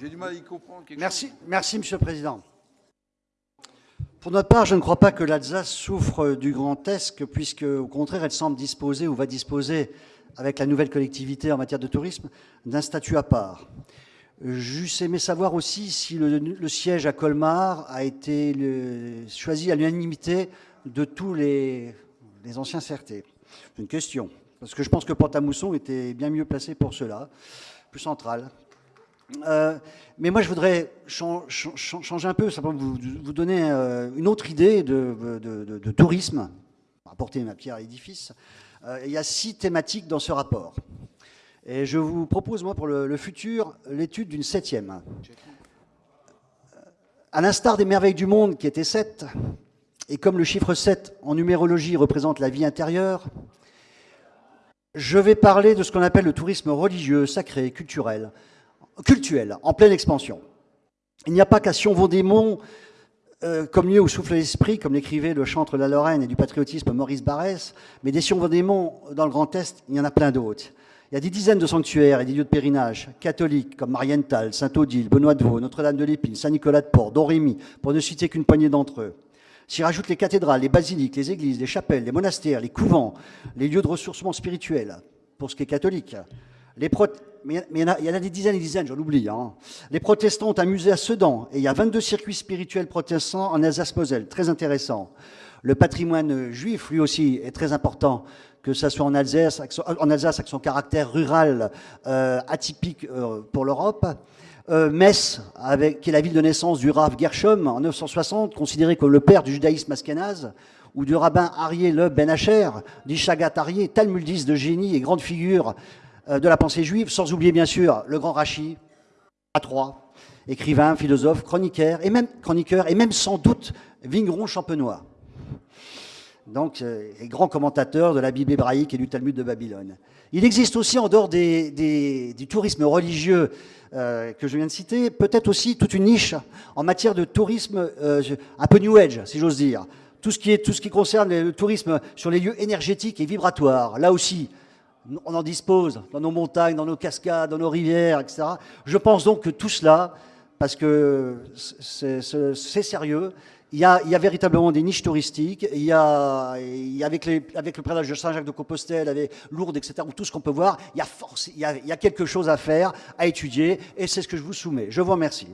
J'ai du mal à y comprendre quelque Merci, chose. merci, Monsieur le Président. Pour notre part, je ne crois pas que l'Alsace souffre du Grand Est, puisque, au contraire, elle semble disposer ou va disposer, avec la nouvelle collectivité en matière de tourisme, d'un statut à part. J'eusse aimé savoir aussi si le, le siège à Colmar a été le- choisi à l'unanimité de tous les, les anciens CRT. C'est une question, parce que je pense que Pont-à-Mousson était bien mieux placé pour cela, plus central. Euh, mais moi, je voudrais chan- chan- chan- changer un peu, simplement vous, donner euh, une autre idée de, de- de- tourisme, apporter ma pierre à l'édifice. Euh, il y a six thématiques dans ce rapport. Et je vous propose, moi, pour le, le futur, l'étude d'une septième. À l'instar des merveilles du monde, qui étaient sept, et comme le chiffre 7 en numérologie représente la vie intérieure, je vais parler de ce qu'on appelle le tourisme religieux, sacré, culturel, cultuel, en pleine expansion. Il n'y a pas qu'à Sion-Vaudémont, euh, comme lieu où souffle l'esprit, comme l'écrivait le chantre de la Lorraine et du patriotisme Maurice Barrès, mais des Sion-Vaudémont dans le Grand Est, il y en a plein d'autres. Il y a des dizaines de sanctuaires et des lieux de pèlerinage catholiques comme Marienthal, Saint-Odile, Benoît de Vaux, Notre-Dame de l'Épine, Saint-Nicolas de Port, Domrémy, pour ne citer qu'une poignée d'entre eux. S'y rajoutent les cathédrales, les basiliques, les églises, les chapelles, les monastères, les couvents, les lieux de ressourcement spirituel, pour ce qui est catholique. Mais il y en a- des dizaines et des dizaines, j'en oublie. hein. Les protestants ont un musée à Sedan, et il y a 22 circuits spirituels protestants en Alsace-Moselle, très intéressant. Le patrimoine juif, lui aussi, est très important, que ce soit en Alsace, avec son, caractère rural euh, atypique euh, pour l'Europe. Euh, Metz, qui est la ville de naissance du Rav Gershom en 960, considéré comme le père du judaïsme askénaze, ou du rabbin Arié Le Ben Asher, dit Shagat Arié, talmudiste de génie et grande figure euh, de la pensée juive, sans oublier bien sûr le grand Rachi, à Troyes, écrivain, philosophe, chroniqueur, et même, chroniqueur, et même sans doute vigneron champenois. Donc, euh, et grand commentateur de la Bible hébraïque et du Talmud de Babylone. Il existe aussi, en dehors des- du tourisme religieux euh, que je viens de citer, peut-être aussi toute une niche en matière de tourisme euh, un peu New Age, si j'ose dire. Tout ce, qui est, tout ce qui concerne le tourisme sur les lieux énergétiques et vibratoires. Là aussi, on en dispose dans nos montagnes, dans nos cascades, dans nos rivières, etc. Je pense donc que tout cela, parce que c'est sérieux, il y, a, véritablement des niches touristiques, il y a, avec, le prédage de Saint-Jacques-de-Compostelle, avec Lourdes, etc., ou tout ce qu'on peut voir, il y, a force, il, y a, il y a quelque chose à faire, à étudier, et c'est ce que je vous soumets. Je vous remercie.